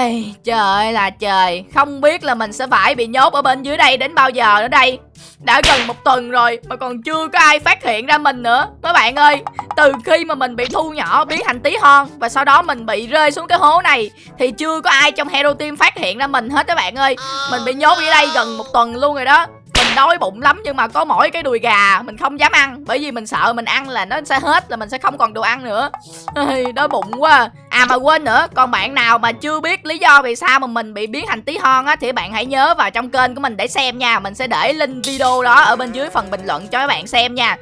Ai, trời ơi là trời. Không biết là mình sẽ phải bị nhốt ở bên dưới đây đến bao giờ nữa đây. Đã gần một tuần rồi Mà còn chưa có ai phát hiện ra mình nữa. Mấy bạn ơi Từ khi mà mình bị thu nhỏ biến thành tí hon Và sau đó mình bị rơi xuống cái hố này Thì chưa có ai trong Hero Team phát hiện ra mình hết các bạn ơi. Mình bị nhốt ở đây gần một tuần luôn rồi đó đói bụng lắm nhưng mà có mỗi cái đùi gà mình không dám ăn. Bởi vì mình sợ mình ăn là nó sẽ hết là mình sẽ không còn đồ ăn nữa. Đói bụng quá. À mà quên nữa còn bạn nào mà chưa biết lý do vì sao mà mình bị biến thành tí hon á thì bạn hãy nhớ vào trong kênh của mình để xem nha. Mình sẽ để link video đó ở bên dưới phần bình luận cho các bạn xem nha.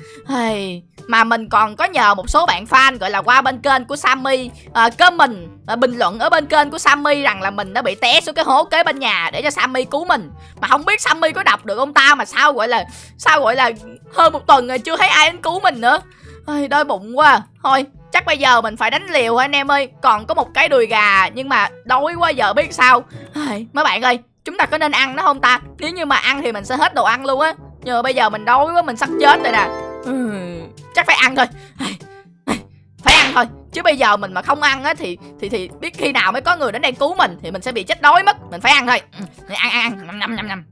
Mà mình còn có nhờ một số bạn fan gọi là qua bên kênh của Sammy uh, comment Ờ, bình luận ở bên kênh của Sammy rằng là mình đã bị té xuống cái hố kế bên nhà để cho Sammy cứu mình. Mà không biết Sammy có đọc được ông ta mà sao gọi là sao gọi là hơn một tuần rồi chưa thấy ai đến cứu mình nữa. Ôi, đói bụng quá. Thôi chắc bây giờ mình phải đánh liều anh em ơi? Còn có một cái đùi gà nhưng mà đói quá giờ biết sao. Ôi, mấy bạn ơi chúng ta có nên ăn nó không ta? Nếu như mà ăn thì mình sẽ hết đồ ăn luôn á. Nhưng mà bây giờ mình đói quá mình sắp chết rồi nè. Ừ, chắc phải ăn thôi chứ bây giờ mình mà không ăn á thì thì thì biết khi nào mới có người đến đây cứu mình thì mình sẽ bị chết đói mất mình phải ăn thôi. Ừ, ăn ăn ăn. Năm năm năm năm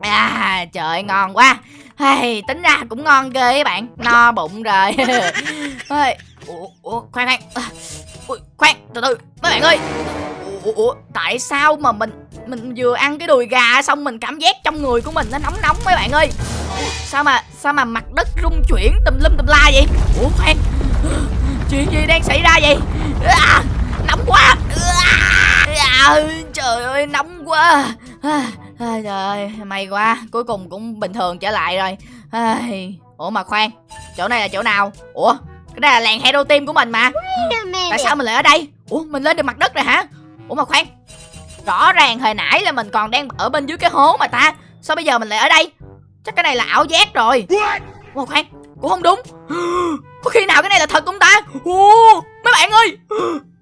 à trời ngon quá. Hey, tính ra cũng ngon ghê các bạn. No bụng rồi. Ủa, ủa khoan khoan. À, ủa, khoan từ từ. Mấy bạn ơi. Ủa, ủa tại sao mà mình mình vừa ăn cái đùi gà xong mình cảm giác trong người của mình nó nóng nóng mấy bạn ơi? Sao mà sao mà mặt đất rung chuyển tùm lum tùm la vậy? Ủa khoan chuyện gì đang xảy ra vậy? À, nóng quá. À, trời ơi nóng quá. À, à, trời ơi may quá. Cuối cùng cũng bình thường trở lại rồi. À, ủa mà khoan chỗ này là chỗ nào? Ủa cái này là làng hero team của mình mà. Tại sao mình lại ở đây? Ủa mình lên được mặt đất rồi hả? Ủa mà khoan rõ ràng hồi nãy là mình còn đang ở bên dưới cái hố mà ta. Sao bây giờ mình lại ở đây? Chắc cái này là ảo giác rồi. Ủa khoan cũng không đúng. có khi nào cái này là thật không ta? Ồ, mấy bạn ơi.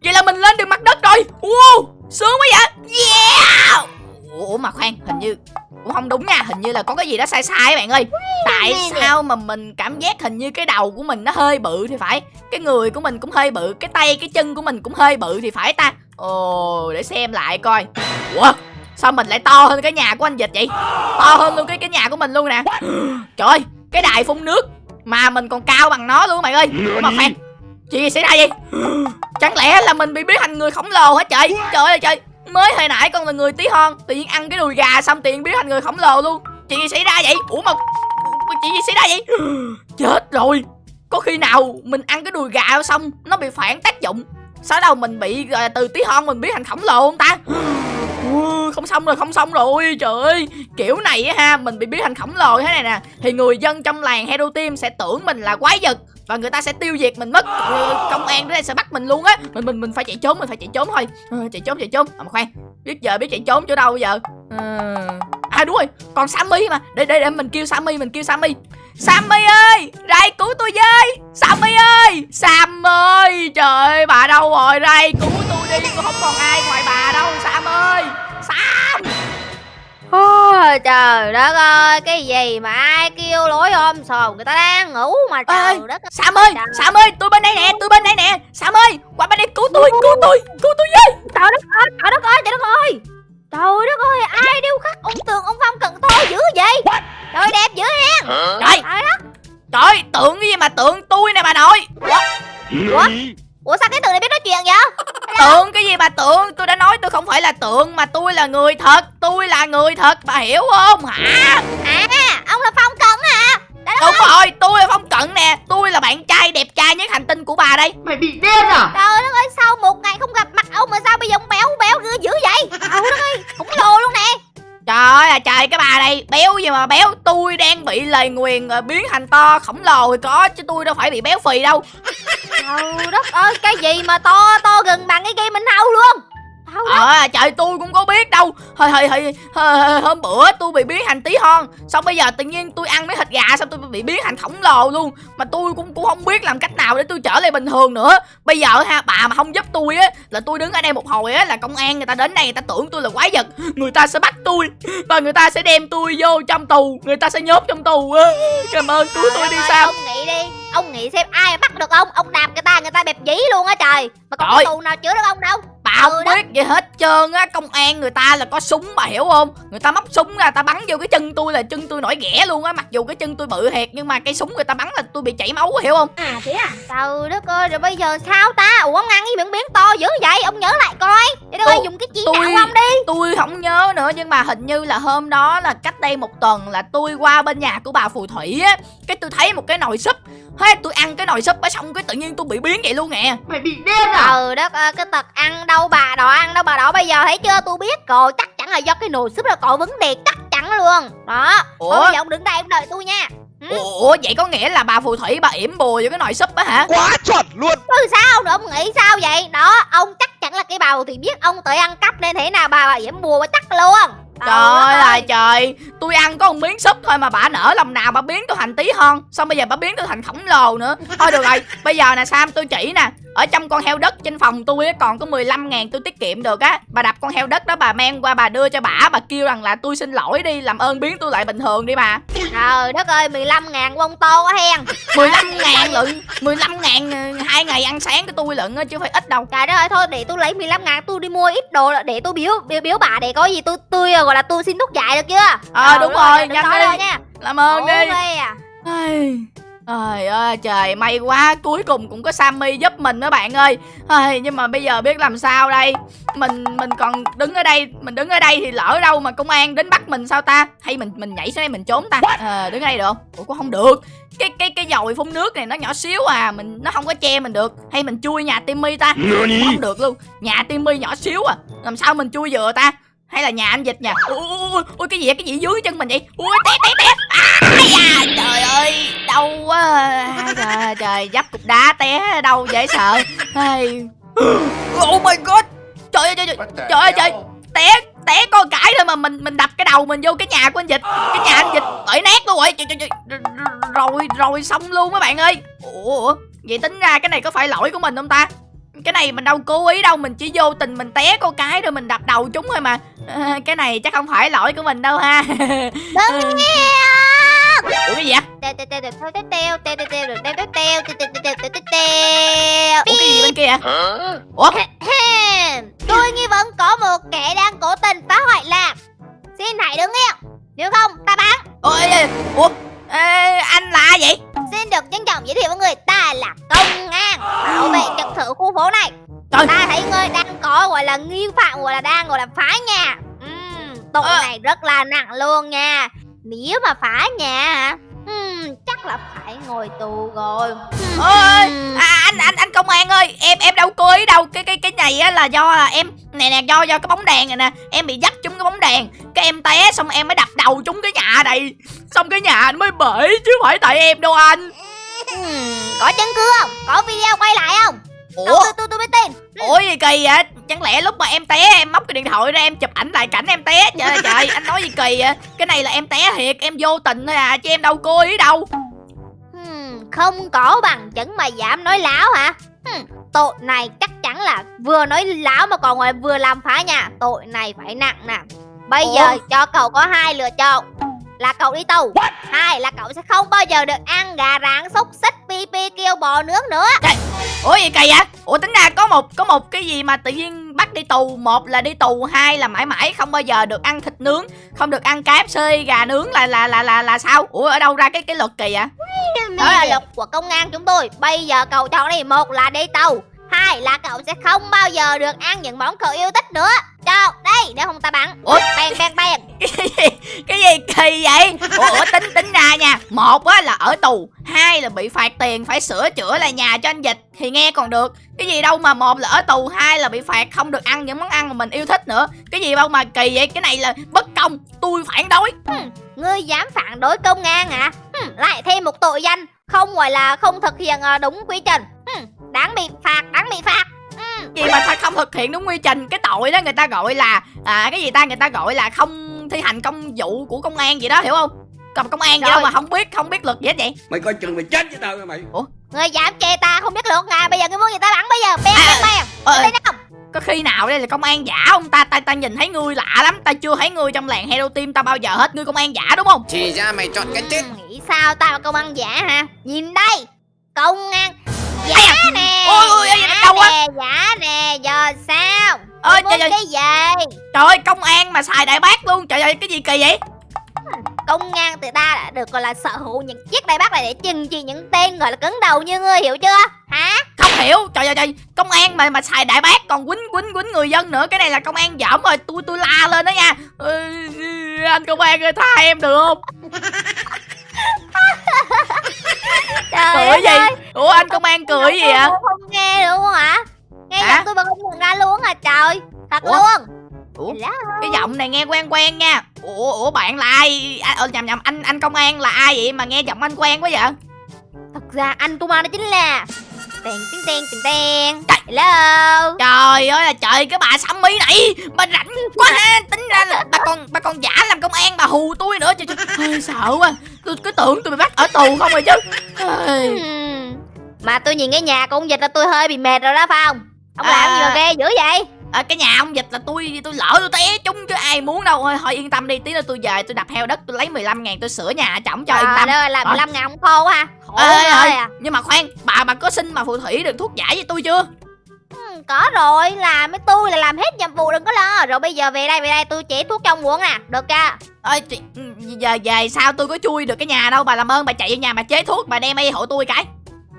Vậy là mình lên được mặt đất rồi. Ồ, sướng quá vậy. Yeah. Ủa mà khoan hình như cũng không đúng nha hình như là có cái gì đó sai sai các bạn ơi. Tại sao mà mình cảm giác hình như cái đầu của mình nó hơi bự thì phải cái người của mình cũng hơi bự cái tay cái chân của mình cũng hơi bự thì phải ta. Ồ để xem lại coi. Ủa sao mình lại to hơn cái nhà của anh dịch vậy? To hơn luôn cái cái nhà của mình luôn nè. Trời ơi cái đài phun nước mà mình còn cao bằng nó luôn bạn ơi. Mà khoan chuyện gì xảy ra vậy chẳng lẽ là mình bị biến thành người khổng lồ hả trời trời ơi trời mới hồi nãy con là người tí hon tự nhiên ăn cái đùi gà xong nhiên biến thành người khổng lồ luôn. Chuyện gì xảy ra vậy? Ủa mà chuyện gì xảy ra vậy? Chết rồi. Có khi nào mình ăn cái đùi gà xong nó bị phản tác dụng sau đầu mình bị uh, từ tí hon mình biến thành khổng lồ không ta không xong rồi không xong rồi trời ơi. Kiểu này á ha mình bị biến thành khổng lồ thế này nè. Thì người dân trong làng hero team sẽ tưởng mình là quái vật và người ta sẽ tiêu diệt mình mất. Ờ, công an đến đây sẽ bắt mình luôn á. Mình mình mình phải chạy trốn mình phải chạy trốn thôi. À, chạy trốn chạy trốn. À, mà khoan biết giờ biết chạy trốn chỗ đâu bây giờ? À, à đúng rồi còn sammy mà. Để để để mình kêu sammy mình kêu sammy. Sammy ơi ray cứu tôi với. Sammy ơi sam ơi trời ơi bà đâu rồi? Ray cứu tôi đi tôi không còn ai ngoài Ôi, trời đất ơi cái gì mà ai kêu lối ôm sồn người ta đang ngủ mà trời đất ơi. Sam ơi trời. Sam ơi tôi bên đây nè tôi bên đây nè. Sam ơi qua bên đây cứu tôi cứu tôi cứu tôi với. Trời đất ơi trời đất ơi trời đất ơi. Trời đất ơi ai điêu khắc ông tường ông phong cần tôi dữ vậy? Trời đẹp dữ hen trời. Trời đất. Trời tượng cái gì mà tượng tôi nè bà nội. Ủa? Ủa ủa sao cái tượng này biết nói chuyện vậy? Tượng cái gì bà tượng? Tôi đã nói tôi không phải là tượng mà tôi là người thật. Tôi là người thật bà hiểu không? Hả? À ông là phong cận hả? Đúng rồi tôi là phong cận nè. Tôi là bạn trai đẹp trai nhất hành tinh của bà đây. Mày bị điên à? Trời đất ơi sao một ngày không gặp mặt ông mà sao bây giờ ông béo béo dữ vậy? Trời đất ơi khủng lồ luôn nè. Trời ơi là trời cái bà này béo gì mà béo. Tôi đang bị lời nguyền rồi biến thành to khổng lồ thì có Chứ tôi đâu phải bị béo phì đâu Trời đất ơi, cái gì mà to to gần bằng cái game mình hâu luôn? Ờ à, trời tôi cũng có biết đâu. Hơi hơi hơi Hôm bữa tôi bị biến thành tí hon Xong bây giờ tự nhiên tôi ăn mấy thịt gà Xong tôi bị biến thành khổng lồ luôn. Mà tôi cũng cũng không biết làm cách nào để tôi trở lại bình thường nữa. Bây giờ ha bà mà không giúp tôi á Là tôi đứng ở đây một hồi á Là công an người ta đến đây người ta tưởng tôi là quái vật. Người ta sẽ bắt tôi Và người ta sẽ đem tôi vô trong tù. Người ta sẽ nhốt trong tù á. Cảm ơn cứu tôi đi sao? Ông nghĩ đi. Ông nghĩ xem ai bắt được ông. Ông đạp người ta người ta bẹp dĩ luôn á trời. Mà còn tù nào chữa được ông đâu không Ừ biết gì hết trơn á công an người ta là có súng bà hiểu không người ta móc súng ra ta bắn vô cái chân tôi là chân tôi nổi ghẻ luôn á mặc dù cái chân tôi bự thiệt nhưng mà cây súng người ta bắn là tôi bị chảy máu hiểu không À thế à? Trời đất ơi, rồi bây giờ sao ta? Ủa ông ăn cái miệng biến to dữ vậy? Ông nhớ lại coi. Để tôi dùng cái chỉ tôi- đạo ông đi. tôi không nhớ nữa nhưng mà hình như là hôm đó là cách đây một tuần là tôi qua bên nhà của bà phù thủy á cái tôi thấy một cái nồi súp thế tôi ăn cái nồi súp á xong cái tự nhiên tôi bị biến vậy luôn nè Mày bị điên à? Trời đất ơi, cái tật ăn đâu bà đỏ ăn đâu bà đỏ bây giờ thấy chưa? Tôi biết rồi, chắc chắn là do cái nồi súp là có vấn đề, chắc chắn luôn. Đó. Ủa? Thôi bây giờ ông đứng đây ông đợi tôi nha. Ừ. ủa vậy có nghĩa là bà phù thủy bà yểm bùa vô cái nồi súp á hả Quá chuẩn luôn Chứ sao nữa, ông nghĩ sao vậy? Đó, ông chắc chắn là cái bà thì biết ông tới ăn cắp nên thế nào bà bà yểm bùa bà chắc luôn. Trời ơi là trời. Tôi ăn có một miếng súp thôi mà bà nở lòng nào bà biến tôi thành tí hon. Xong bây giờ bà biến tôi thành khổng lồ nữa. Thôi được rồi Bây giờ nè Sam tôi chỉ nè. Ở trong con heo đất trên phòng tôi còn có 15 ngàn tôi tiết kiệm được á. Bà đập con heo đất đó bà mang qua bà đưa cho bà Bà kêu rằng là tôi xin lỗi đi Làm ơn biến tôi lại bình thường đi bà. Trời đất ơi, 15 ngàn bông to quá hen. 15 ngàn lận 15 ngàn ờ, hai ngày ăn sáng của tôi lận chứ phải ít đâu. Trời đất ơi, thôi để tôi lấy 15 ngàn tôi đi mua ít đồ để tôi biếu biếu, biếu bà để có gì tôi tôi gọi là tôi xin thuốc dạy được chưa? Ờ, Trời đúng rồi, đừng nhanh đi. nha. Làm ơn Ủa, đi. à. Ai, Trời ơi trời may quá cuối cùng cũng có Sammy giúp mình đó bạn ơi. Ai, Nhưng mà bây giờ biết làm sao đây? Mình mình còn đứng ở đây Mình đứng ở đây thì lỡ đâu mà công an đến bắt mình sao ta? Hay mình mình nhảy xuống đây mình trốn ta? Ờ đứng ở đây được. Không Ủa cũng không được. Cái cái cái dòi phun nước này nó nhỏ xíu à mình Nó không có che mình được. Hay mình chui nhà Timmy ta? Không được luôn. Nhà Timmy nhỏ xíu à. Làm sao mình chui vừa ta hay là nhà anh dịch nha ui, ui, ui, ui cái gì vậy? cái gì dưới chân mình vậy? Ui té té té. Ai da trời ơi đau quá. À, trời trời dấp cục đá té đâu dễ sợ. Ai. oh my god. Trời ơi trời ơi Trời ơi, trời. té té con cãi thôi mà mình mình đập cái đầu mình vô cái nhà của anh dịch cái nhà anh dịch bể nát luôn rồi trời, trời, trời. rồi rồi xong luôn các bạn ơi. Ủa vậy tính ra cái này có phải lỗi của mình không ta cái này mình đâu cố ý đâu mình chỉ vô tình mình té con cái rồi mình đập đầu chúng thôi mà à, cái này chắc không phải lỗi của mình đâu ha Đừng nghe. ủa cái gì vậy Teo teo teo teo teo teo teo teo teo teo teo teo teo teo teo teo teo teo. ủa cái gì bên kia ủa. Tôi nghi vấn có một kẻ đang cố tình phá hoại làng. Xin hãy đứng yên. Nếu không, ta bắn. ủa, ê, ủa anh là ai vậy Xin được trân trọng giới thiệu với người ta là công an bảo vệ trật tự khu phố này. Trời. Ta thấy ngươi đang có gọi là nghi phạm gọi là đang gọi là phá nhà. Ừm, tội Ờ. này rất là nặng luôn nha. Nếu mà phá nhà? Ừm, chắc là phải ngồi tù rồi. ơi à, anh anh anh công an ơi em em đâu cố ý đâu cái cái cái này á là do là em nè nè do do cái bóng đèn này nè em bị dắt trúng cái bóng đèn cái em té xong em mới đập đầu trúng cái nhà này xong cái nhà anh mới bể chứ không phải tại em đâu anh Ừm, có chứng cứ không? Có video quay lại không? Ủa tôi tôi tôi mới tin. ủa gì kỳ vậy chẳng lẽ lúc mà em té em móc cái điện thoại ra em chụp ảnh lại cảnh em té trời trời anh nói gì kỳ vậy cái này là em té thiệt em vô tình thôi à chứ em đâu cố ý đâu Hmm, không có bằng chứng mà dám nói láo hả? Hmm, tội này chắc chắn là vừa nói láo mà còn ngoài vừa làm phá nhà. Tội này phải nặng nè. Bây Ủa? giờ cho cậu có hai lựa chọn. Là cậu đi tù. Hai là cậu sẽ không bao giờ được ăn gà rán xúc xích pi pi kêu bò nướng nữa. ủa gì kỳ vậy ủa tính ra có một có một cái gì mà tự nhiên bắt đi tù một là đi tù hai là mãi mãi không bao giờ được ăn thịt nướng không được ăn KFC gà nướng là là là là là sao ủa ở đâu ra cái cái luật kỳ vậy Đó là luật của công an chúng tôi. Bây giờ cậu chọn đi một là đi tù. Hai là cậu sẽ không bao giờ được ăn những món cậu yêu thích nữa. Chọn đây để không ta bắn. Ủa? Bèn bèn bèn. cái gì kỳ vậy ủa, ủa tính tính ra nha một á là ở tù hai là bị phạt tiền phải sửa chữa lại nhà cho anh dịch thì nghe còn được cái gì đâu mà một là ở tù hai là bị phạt không được ăn những món ăn mà mình yêu thích nữa cái gì đâu mà kỳ vậy cái này là bất công tôi phản đối Ngươi dám phản đối công an hả? Hừm, lại thêm một tội danh không gọi là không thực hiện ờ, đúng quy trình. Hừm, đáng bị phạt, đáng bị phạt. Gì mà sao không thực hiện đúng quy trình? Cái tội đó người ta gọi là à, cái gì ta? Người ta gọi là không thi hành công vụ của công an gì đó hiểu không? Còn công an gì đâu Rồi. mà không biết không biết luật gì hết vậy? Mày coi chừng mày chết với tao nha mày. Ngươi dám chê ta không biết luật ngài bây giờ ngươi muốn gì ta bắn bây giờ? Bèn À, bèn bèn. ờ, Lên không? có khi nào đây là công an giả không? Ta ta ta nhìn thấy ngươi lạ lắm. Ta chưa thấy ngươi trong làng hero team ta bao giờ hết. Ngươi công an giả đúng không? Thì ra mày chọn cái chết. Ừm, nghĩ sao ta là công an giả hả? Nhìn đây. Công an giả Ôi, ôi, giả nè, giờ sao? ơi trời ơi cái gì? Trời ơi công an mà xài đại bác luôn. Trời ơi cái gì kỳ vậy? Công an từ ta đã được gọi là sở hữu những chiếc đại bác này để trừng trị những tên gọi là cứng đầu như ngươi hiểu chưa? Hả? Không hiểu. Trời ơi trời. Công an mà mà xài đại bác còn quýnh quýnh quýnh người dân nữa. Cái này là công an dởm rồi. Tôi tôi la lên đó nha. Ừ, anh công an ơi tha em được không? Trời cười ơi. Gì ủa anh công an cười gì Không nghe không hả? Nghe Hả? giọng tôi mà không ra luôn à trời. Thật Ủa? luôn. Ủa? Hello. cái giọng này nghe quen quen nha. Ủa ủa bạn là ai? À, ờ, nhầm nhầm anh anh công an là ai vậy mà nghe giọng anh quen quá vậy? Thật ra anh công an đó chính là Tèn tiếng tiền ten Trời. Hello? Trời ơi là trời cái bà mi này bà rảnh quá ha. Tính ra là bà còn bà còn giả làm công an bà hù tôi nữa. Trời, trời. Ôi, sợ quá. Tôi cứ tưởng tôi bị bắt ở tù không rồi chứ. Ôi. Mà tôi nhìn cái nhà của ông dịch là tôi hơi bị mệt rồi đó phải không? Ông À. làm gì mà ghê dữ vậy? À, cái nhà ông dịch là tôi tôi lỡ tôi té trúng chứ ai muốn đâu. Thôi, thôi yên tâm đi tí nữa tôi về tôi đập heo đất tôi lấy 15 ngàn tôi sửa nhà chổng cho yên tâm. làm Rồi. 15 ngàn ông khô ha. Khổ ơi à. Nhưng mà khoan bà bà có xin mà phù thủy được thuốc giải với tôi chưa? Hmm, Có rồi làm với tôi là làm hết nhiệm vụ đừng có lo. Rồi bây giờ về đây về đây tôi chỉ thuốc cho ông uống nè Được chưa? Ơi chị, ừ, giờ về sao tôi có chui được cái nhà đâu? Bà làm ơn bà chạy vô nhà bà chế thuốc bà đem y hộ tôi cái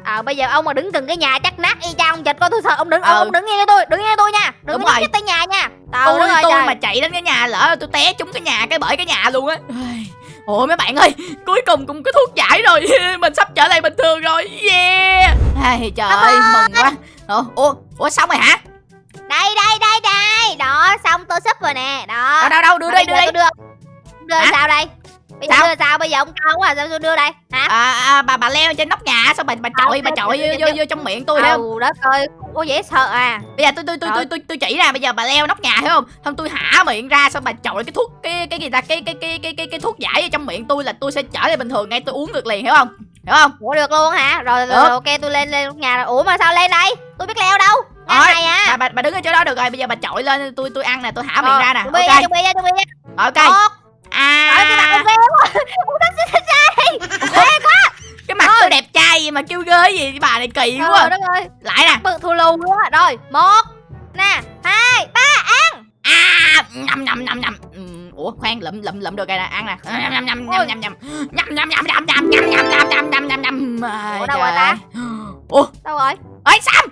Ờ bây giờ ông mà đứng gần cái nhà chắc nát y chang ông dịch coi tôi sợ ông đứng Ừ. ông, đứng nghe tôi đứng nghe tôi nha. Đừng Đúng có nhích tới nhà nha. Tôi đất ơi tôi trời. mà chạy đến cái nhà lỡ tôi té trúng cái nhà cái bởi cái nhà luôn á. Ôi, mấy bạn ơi cuối cùng cũng có thuốc giải rồi. Mình sắp trở lại bình thường rồi. Yeah. Ai, trời Cảm ơi mừng quá. Ủa ủa, ủa xong rồi hả? Đây đây đây đây. Đó xong tôi sắp rồi nè. Đó. Đâu đâu đâu đưa đây đưa đây đưa. Đưa Hả? sao đây bây giờ Sao? đưa sao? Bây giờ ông cao quá sao tôi đưa đây? Hả? À, à, bà bà leo trên nóc nhà xong bà bà chọi bà chọi vô, vô, vô trong miệng tôi thấy không? ừ đất ơi có dễ sợ à. Bây giờ tôi tôi tôi tôi tôi, tôi chỉ ra bây giờ bà leo nóc nhà thấy không? Xong tôi hả miệng ra xong bà chọi cái thuốc cái cái gì ta? Cái cái cái cái cái, cái thuốc giải ở trong miệng tôi là tôi sẽ trở lại bình thường ngay tôi uống được liền hiểu không? Hiểu không? Ủa được luôn hả? Rồi, rồi, rồi ok tôi lên lên nhà rồi. Ủa mà sao lên đây? Tôi biết leo đâu ngang này à. bà, bà bà đứng ở chỗ đó được rồi bây giờ bà chọi lên tôi tôi ăn nè tôi hả miệng Ờ, ra nè ok? chuẩn bị chuẩn bị ok. Một Trời cái mặt à ông ghê quá Ông thích thích thích ghê quá cái mặt tôi đẹp trai gì mà kêu ghê gì cái bà này kỳ Trời quá đất ơi lại nè bự thù lù luôn á rồi một nè hai ba à nhầm nhầm nhầm nhầm Ừ, ủa khoan lụm lụm lụm được rồi nè ăn nè nhầm nhầm nhầm nhầm nhầm nhầm nhầm nhầm nhầm nhầm nhầm nhầm nhầm nhầm nhầm nhầm nhầm Ủa, đâu rồi trời ta? ơi. ủa đâu rồi ơi sam sam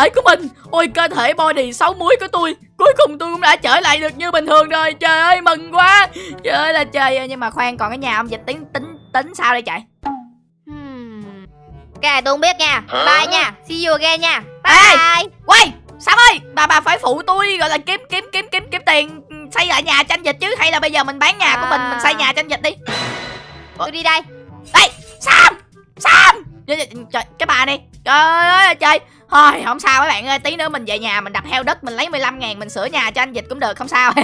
thể của mình. Ôi cơ thể body sáu muối của tôi cuối cùng tôi cũng đã trở lại được như bình thường rồi. Trời ơi mừng quá. Trời ơi là trời ơi nhưng mà khoan còn cái nhà ông dịch tính tính tính sao đây chạy Hmm. cái này tôi không biết nha. Bye nha. See you again nha. Ê! bye. quay Sam ơi bà bà phải phụ tôi gọi là kiếm kiếm kiếm kiếm kiếm tiền xây lại nhà tranh dịch chứ? Hay là bây giờ mình bán nhà của mình mình xây nhà tranh dịch đi. Tôi đi đây. Đây Sam Sam. Trời, trời, trời, cái bà này. Trời ơi là trời thôi không sao mấy bạn ơi tí nữa mình về nhà mình đập heo đất mình lấy 15 ngàn mình sửa nhà cho anh dịch cũng được không sao.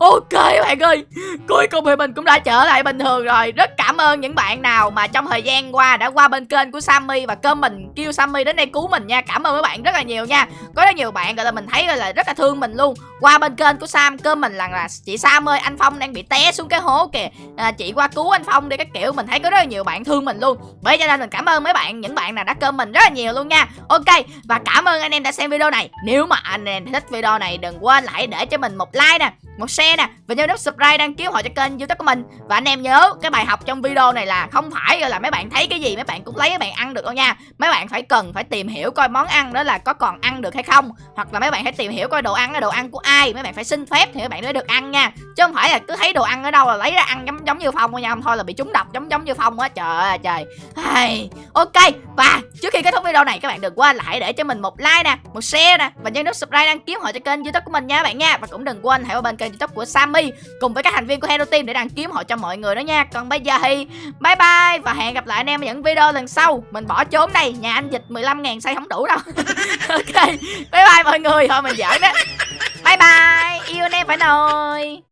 Ok các bạn ơi cuối cùng thì mình cũng đã trở lại bình thường rồi. Rất cảm ơn những bạn nào mà trong thời gian qua đã qua bên kênh của Sammy và cơm mình kêu Sammy đến đây cứu mình nha. Cảm ơn các bạn rất là nhiều nha. Có rất nhiều bạn gọi là mình thấy gọi là rất là thương mình luôn. Qua bên kênh của Sam cơm mình là, là chị Sam ơi anh Phong đang bị té xuống cái hố kìa. À, chị qua cứu anh Phong đi các kiểu. Mình thấy có rất là nhiều bạn thương mình luôn. Bởi cho nên mình cảm ơn mấy bạn những bạn nào đã cơm mình rất là nhiều luôn nha. Ok và cảm ơn anh em đã xem video này. Nếu mà anh em thích video này đừng quên lại để cho mình một like nè một share nè và nhớ nút subscribe đăng ký họ cho kênh youtube của mình. Và anh em nhớ cái bài học trong video này là không phải là mấy bạn thấy cái gì mấy bạn cũng lấy mấy bạn ăn được đâu nha. Mấy bạn phải cần phải tìm hiểu coi món ăn đó là có còn ăn được hay không hoặc là mấy bạn hãy tìm hiểu coi đồ ăn là đồ ăn của ai. Mấy bạn phải xin phép thì mấy bạn mới được ăn nha. Chứ không phải là cứ thấy đồ ăn ở đâu là lấy ra ăn giống giống như phong thôi nha. Không thôi là bị trúng độc giống giống như phong á. Trời ơi trời. Ok và trước khi kết thúc video này các bạn đừng quên lại để cho mình một like nè, một share nè, và nhớ nút subscribe đăng ký họ cho kênh youtube của mình nha các bạn nha. Và cũng đừng quên hãy vào bên kênh youtube của Sammy cùng với các thành viên của Hero Team để đăng ký họ cho mọi người đó nha. Còn bây giờ thì bye bye và hẹn gặp lại anh em ở những video lần sau. Mình bỏ trốn đây, nhà anh dịch 15 ngàn xây không đủ đâu. Ok, bye bye mọi người. Thôi mình giỡn đó. Bye bye. Yêu anh em phải nồi